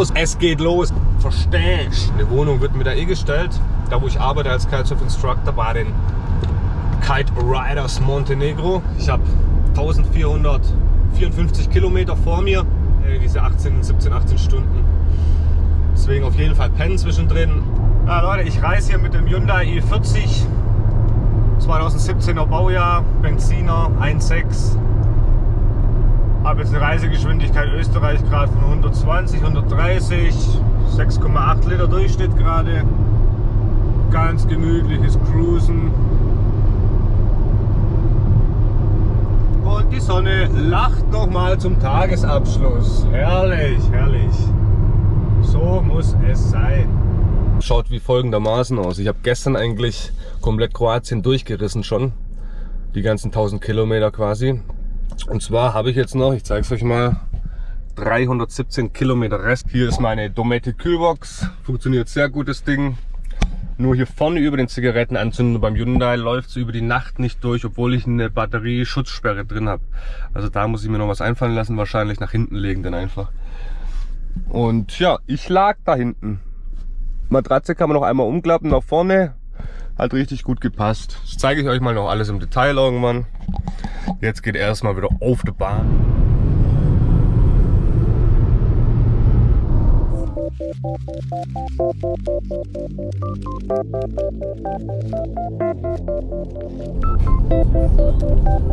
los, es geht los. Verstehst Eine Wohnung wird mir da eh gestellt. Da wo ich arbeite als Kitesurf Instructor bei den Kite Riders Montenegro. Ich habe 1454 Kilometer vor mir. Diese 18, 17, 18 Stunden. Deswegen auf jeden Fall pennen zwischendrin. Ja Leute, ich reise hier mit dem Hyundai i40 2017er Baujahr, Benziner 1.6 habe jetzt eine Reisegeschwindigkeit Österreich gerade von 120, 130, 6,8 Liter Durchschnitt gerade. Ganz gemütliches Cruisen. Und die Sonne lacht nochmal zum Tagesabschluss. Herrlich, herrlich. So muss es sein. Schaut wie folgendermaßen aus. Ich habe gestern eigentlich komplett Kroatien durchgerissen schon. Die ganzen 1000 Kilometer quasi. Und zwar habe ich jetzt noch, ich zeige es euch mal, 317 Kilometer Rest. Hier ist meine Dometic Kühlbox. Funktioniert sehr gut das Ding. Nur hier vorne über den Zigarettenanzünder beim Hyundai läuft es über die Nacht nicht durch, obwohl ich eine Batterie-Schutzsperre drin habe. Also da muss ich mir noch was einfallen lassen, wahrscheinlich nach hinten legen dann einfach. Und ja, ich lag da hinten. Matratze kann man noch einmal umklappen nach vorne. Hat richtig gut gepasst. Das zeige ich euch mal noch alles im Detail irgendwann. Jetzt geht erstmal wieder auf die Bahn.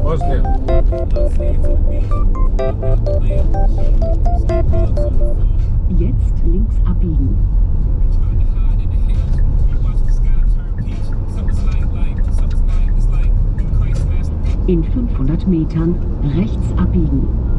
Bosnien. Jetzt links abbiegen. In 500 Metern rechts abbiegen.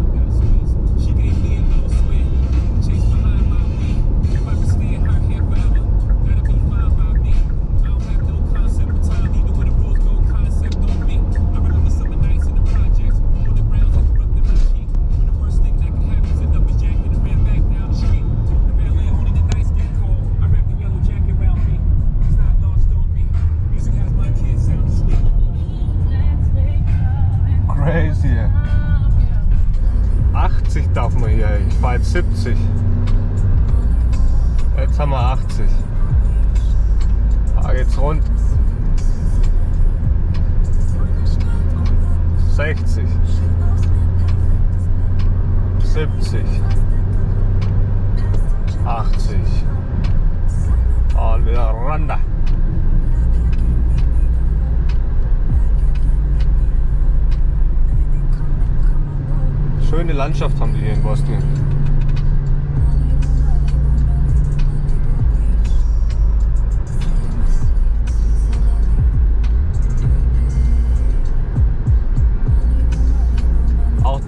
70. Jetzt haben wir 80. Da geht's rund. 60. 70. 80. Und wieder runter. Schöne Landschaft haben die hier in Bosnien.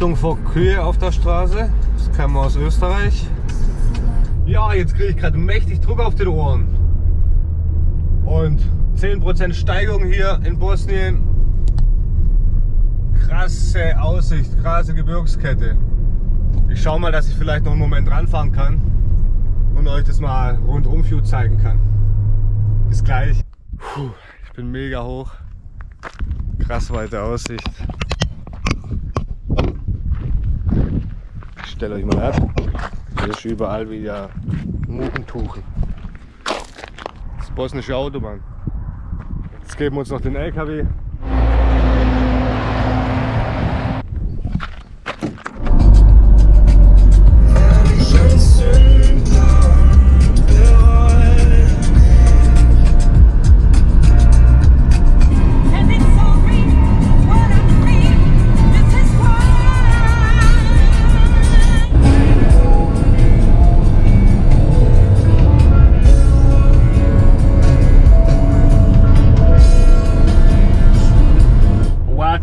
Achtung vor Kühe auf der Straße. Das wir aus Österreich. Ja, jetzt kriege ich gerade mächtig Druck auf den Ohren. Und 10% Steigung hier in Bosnien. Krasse Aussicht, krasse Gebirgskette. Ich schaue mal, dass ich vielleicht noch einen Moment ranfahren kann und euch das mal rundum View zeigen kann. Bis gleich. Puh, ich bin mega hoch. Krass weite Aussicht. Stellt euch mal ab. Das ist überall wieder Mugentuchen. Das bosnische Autobahn. Jetzt geben wir uns noch den LKW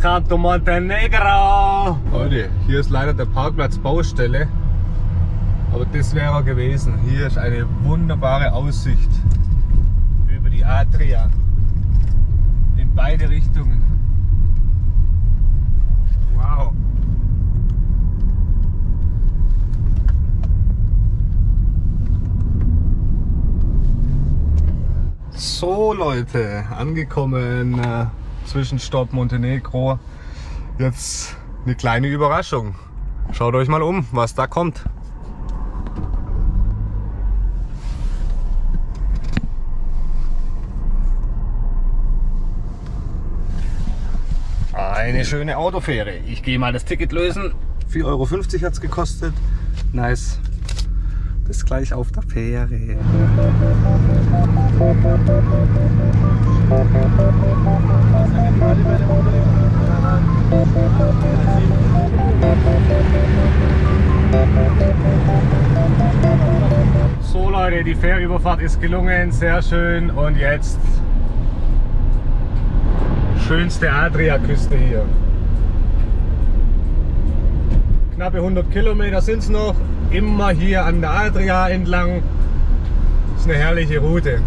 to Montenegro. Leute, hier ist leider der Parkplatz Baustelle. Aber das wäre gewesen. Hier ist eine wunderbare Aussicht über die Adria. In beide Richtungen. Wow. So Leute, angekommen. Zwischenstopp Montenegro. Jetzt eine kleine Überraschung. Schaut euch mal um, was da kommt. Eine schöne Autofähre. Ich gehe mal das Ticket lösen. 4,50 Euro hat es gekostet. Nice. Bis gleich auf der Fähre. So Leute, die Fährüberfahrt ist gelungen, sehr schön und jetzt schönste Adriaküste hier. Knappe 100 Kilometer sind es noch, immer hier an der Adria entlang. Das ist eine herrliche Route.